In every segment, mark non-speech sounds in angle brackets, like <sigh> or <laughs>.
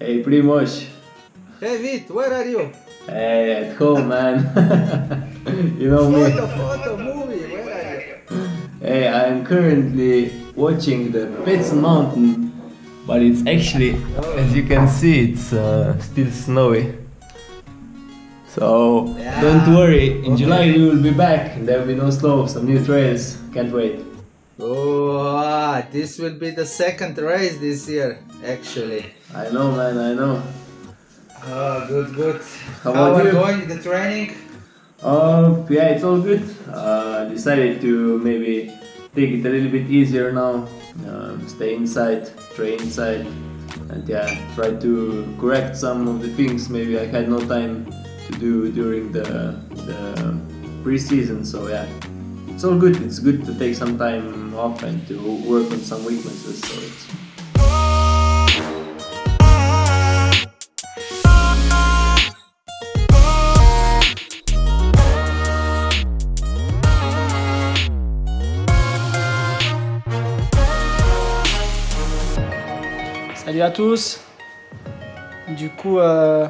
Hey, Primoz. Hey Vit, where are you? Hey, at home, man. <laughs> you know me. Photo, photo, movie, where are you? Hey, I'm currently watching the Pets Mountain, but it's actually, as you can see, it's uh, still snowy. So Yeah. don't worry, in Okay. July we will be back. There will be no snow, some new trails. Can't wait. Oh, ah, this will be the second race this year, actually. I know, man. I know. Oh, good, good. How How are you? going the training? Oh, yeah, it's all good. Uh, decided to maybe take it a little bit easier now. Um, stay inside, train inside, and yeah, try to correct some of the things maybe I had no time to do during the the preseason. So yeah, it's all good. It's good to take some time off and to work on some weaknesses. So it's Salut à tous. Du coup, euh,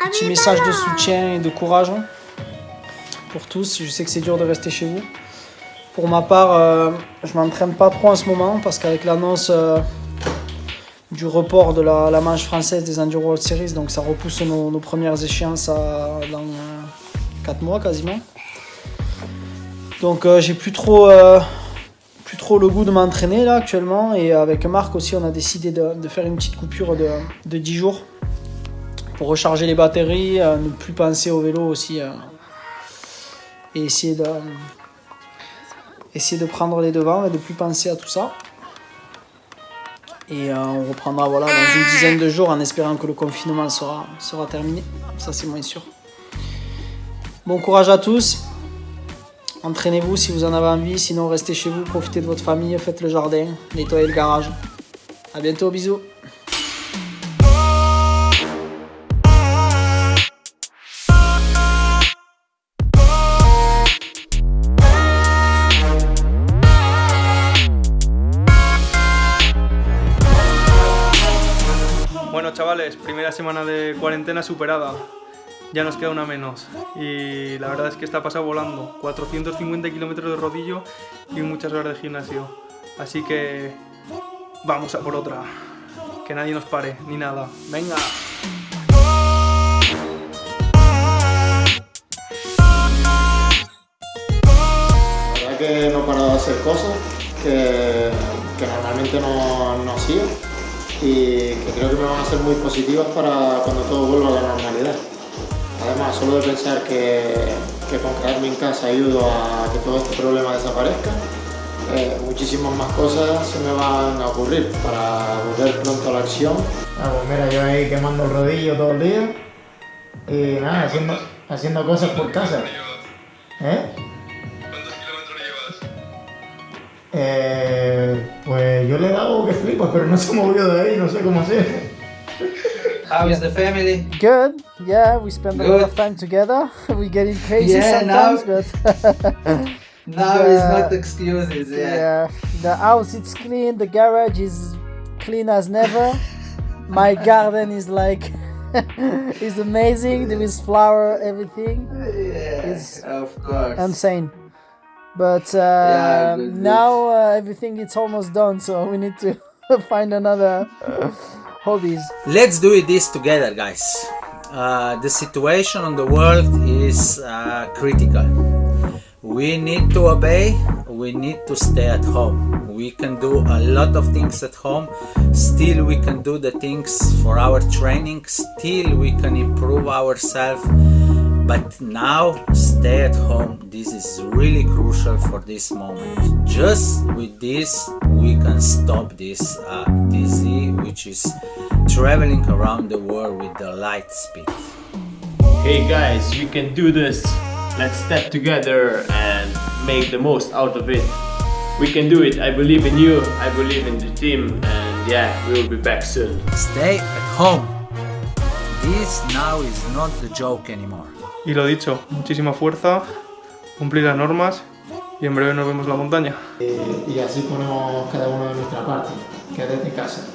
petit message de soutien et de courage hein, pour tous. Je sais que c'est dur de rester chez vous. Pour ma part, euh, je m'entraîne pas trop en ce moment parce qu'avec l'annonce euh, du report de la, manche française des Enduro World Series, donc ça repousse nos, premières échéances dans 4 mois quasiment. Donc euh, j'ai plus trop euh, plus trop le goût de m'entraîner là actuellement et avec Marc aussi on a décidé de, faire une petite coupure de, de 10 jours pour recharger les batteries, euh, ne plus penser au vélo aussi euh, et essayer de essayer de prendre les devants et de plus penser à tout ça. Et euh, on reprendra voilà dans une dizaine de jours en espérant que le confinement sera, sera terminé. Ça c'est moins sûr. Bon courage à tous. Entraînez-vous si vous en avez envie, sinon restez chez vous, profitez de votre famille, faites le jardin, nettoyez le garage. A bientôt, bisous Bueno, chavales, primera semana de cuarentena superada. Ya nos queda una menos. Y la verdad es que está pasado volando. 450 kilómetros de rodillo y muchas horas de gimnasio. Así que vamos a por otra. Que nadie nos pare, ni nada. Venga. La verdad que no he parado de hacer cosas que, que normalmente no, no hacía y que creo que me van a ser muy positivas para cuando todo vuelva a la normalidad. Además, solo de pensar que, que con quedarme en casa ayudo a que todo este problema desaparezca, eh, muchísimas más cosas se me van a ocurrir para volver pronto a la acción. Ah, pues mira, yo ahí quemando el rodillo todo el día y nada, haciendo, haciendo cosas por casa. ¿Eh? Eh, pues yo le he dado que flipas, pero no se ha movido de ahí, no sé cómo hacer. Ah, How is the family? Good, yeah, we spend a lot of time together. <laughs> we get it crazy Yeah, now- sometimes, but <laughs> Now is The- not excuses, yeah. yeah, the house is clean, the garage is clean as never. My garden is like <laughs> is amazing. There is flower, everything. Yes, of course. insane. But uh, Yeah, good, good. now uh, everything is almost done, so we need to <laughs> find another <laughs> hobbies. Let's do it this together, guys. Uh, the situation on the world is uh, critical. We need to obey, we need to stay at home. We can do a lot of things at home, still, we can do the things for our training, still, we can improve ourselves. But now, stay at home. This is really crucial for this moment. Just with this, we can stop this uh, disease, which is traveling around the world with the light speed. Hey guys, we can do this. Let's step together and make the most out of it. We can do it. I believe in you. I believe in the team. And yeah, we will be back soon. Stay at home. This now is not the joke anymore. Y lo dicho, muchísima fuerza, cumplir las normas y en breve nos vemos en la montaña. Y, y así ponemos cada uno de nuestra parte. Quédate en casa.